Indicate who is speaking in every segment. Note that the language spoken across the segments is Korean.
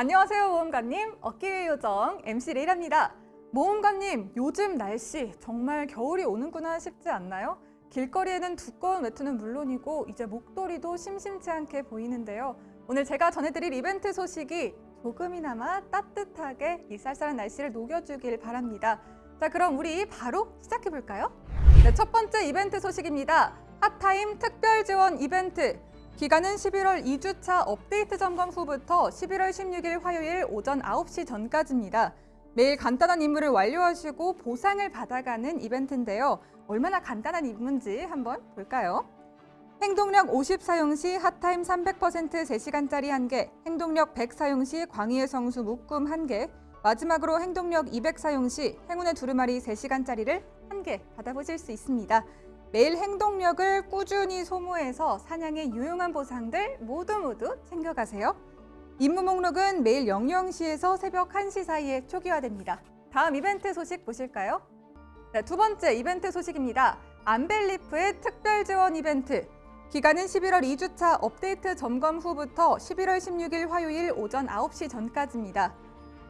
Speaker 1: 안녕하세요 모험가님. 어깨의 요정 MC 레이라입니다. 모험가님 요즘 날씨 정말 겨울이 오는구나 싶지 않나요? 길거리에는 두꺼운 외투는 물론이고 이제 목도리도 심심치 않게 보이는데요. 오늘 제가 전해드릴 이벤트 소식이 조금이나마 따뜻하게 이 쌀쌀한 날씨를 녹여주길 바랍니다. 자 그럼 우리 바로 시작해볼까요? 네, 첫 번째 이벤트 소식입니다. 핫타임 특별 지원 이벤트 기간은 11월 2주차 업데이트 점검 후부터 11월 16일 화요일 오전 9시 전까지입니다. 매일 간단한 임무를 완료하시고 보상을 받아가는 이벤트인데요. 얼마나 간단한 임무인지 한번 볼까요? 행동력 50 사용 시 핫타임 300% 3시간짜리 1개, 행동력 100 사용 시 광희의 성수 묶음 1개, 마지막으로 행동력 200 사용 시 행운의 두루마리 3시간짜리를 1개 받아보실 수 있습니다. 매일 행동력을 꾸준히 소모해서 사냥의 유용한 보상들 모두 모두 챙겨가세요. 임무 목록은 매일 00시에서 새벽 1시 사이에 초기화됩니다. 다음 이벤트 소식 보실까요? 네, 두 번째 이벤트 소식입니다. 안벨리프의 특별 지원 이벤트. 기간은 11월 2주차 업데이트 점검 후부터 11월 16일 화요일 오전 9시 전까지입니다.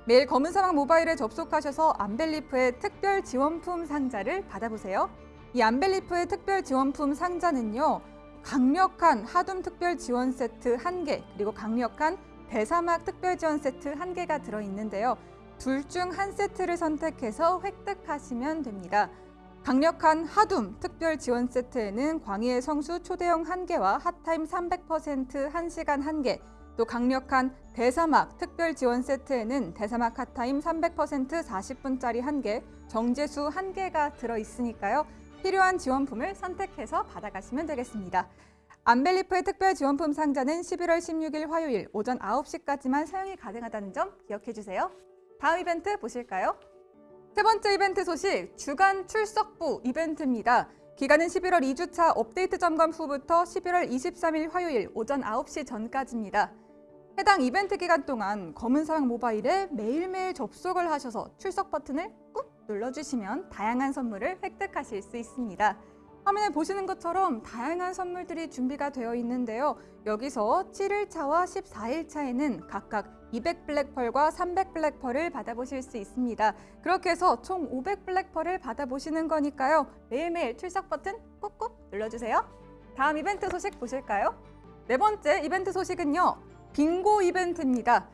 Speaker 1: 매일 검은 사막 모바일에 접속하셔서 안벨리프의 특별 지원품 상자를 받아보세요. 이 안벨리프의 특별 지원품 상자는요. 강력한 하둠 특별 지원 세트 1개 그리고 강력한 대사막 특별 지원 세트 1개가 들어있는데요. 둘 중 한 세트를 선택해서 획득하시면 됩니다. 강력한 하둠 특별 지원 세트에는 광희의 성수 초대형 1개와 핫타임 300% 1시간 1개 또 강력한 대사막 특별 지원 세트에는 대사막 핫타임 300% 40분짜리 1개, 정제수 1개가 들어있으니까요. 필요한 지원품을 선택해서 받아가시면 되겠습니다. 안벨리프의 특별 지원품 상자는 11월 16일 화요일 오전 9시까지만 사용이 가능하다는 점 기억해주세요. 다음 이벤트 보실까요? 세 번째 이벤트 소식, 주간 출석부 이벤트입니다. 기간은 11월 2주차 업데이트 점검 후부터 11월 23일 화요일 오전 9시 전까지입니다. 해당 이벤트 기간 동안 검은 사막 모바일에 매일매일 접속을 하셔서 출석 버튼을 꾹 눌러주시면 다양한 선물을 획득하실 수 있습니다. 화면에 보시는 것처럼 다양한 선물들이 준비가 되어 있는데요. 여기서 7일차와 14일차에는 각각 200 블랙펄과 300 블랙펄을 받아보실 수 있습니다. 그렇게 해서 총 500 블랙펄을 받아보시는 거니까요. 매일매일 출석 버튼 꾹꾹 눌러주세요. 다음 이벤트 소식 보실까요? 네 번째 이벤트 소식은요. 빙고 이벤트입니다.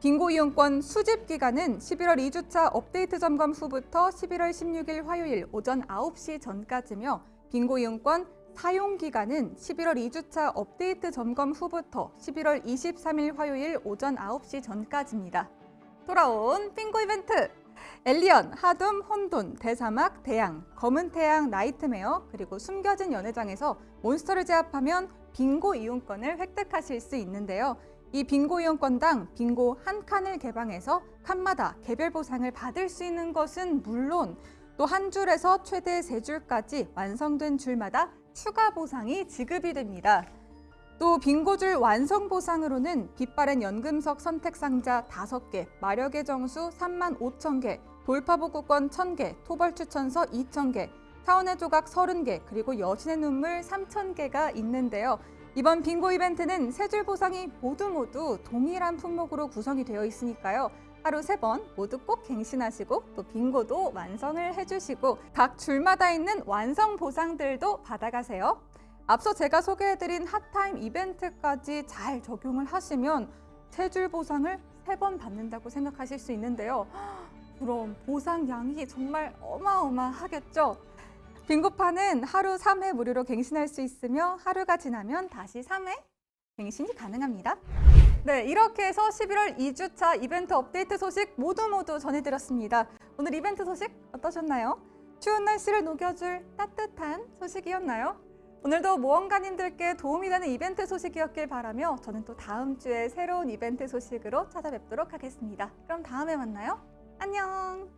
Speaker 1: 빙고 이용권 수집 기간은 11월 2주차 업데이트 점검 후부터 11월 16일 화요일 오전 9시 전까지며 빙고 이용권 사용 기간은 11월 2주차 업데이트 점검 후부터 11월 23일 화요일 오전 9시 전까지입니다. 돌아온 빙고 이벤트! 엘리언, 하둠, 혼돈, 대사막, 대양, 검은 태양, 나이트메어, 그리고 숨겨진 연회장에서 몬스터를 제압하면 빙고 이용권을 획득하실 수 있는데요. 이 빙고 이용권당 빙고 한 칸을 개방해서 칸마다 개별 보상을 받을 수 있는 것은 물론 또 한 줄에서 최대 세 줄까지 완성된 줄마다 추가 보상이 지급이 됩니다. 또 빙고줄 완성 보상으로는 빛바랜 연금석 선택 상자 5개, 마력의 정수 3만 5천 개, 돌파복구권 1,000개, 토벌 추천서 2,000개, 타원의 조각 30개, 그리고 여신의 눈물 3,000개가 있는데요. 이번 빙고 이벤트는 세 줄 보상이 모두 모두 동일한 품목으로 구성이 되어 있으니까요. 하루 세 번 모두 꼭 갱신하시고 또 빙고도 완성을 해주시고 각 줄마다 있는 완성 보상들도 받아가세요. 앞서 제가 소개해드린 핫타임 이벤트까지 잘 적용을 하시면 세 줄 보상을 세 번 받는다고 생각하실 수 있는데요. 그럼 보상 양이 정말 어마어마하겠죠? 빙고판은 하루 3회 무료로 갱신할 수 있으며 하루가 지나면 다시 3회 갱신이 가능합니다. 네, 이렇게 해서 11월 2주차 이벤트 업데이트 소식 모두 모두 전해드렸습니다. 오늘 이벤트 소식 어떠셨나요? 추운 날씨를 녹여줄 따뜻한 소식이었나요? 오늘도 모험가님들께 도움이 되는 이벤트 소식이었길 바라며 저는 또 다음 주에 새로운 이벤트 소식으로 찾아뵙도록 하겠습니다. 그럼 다음에 만나요. 안녕!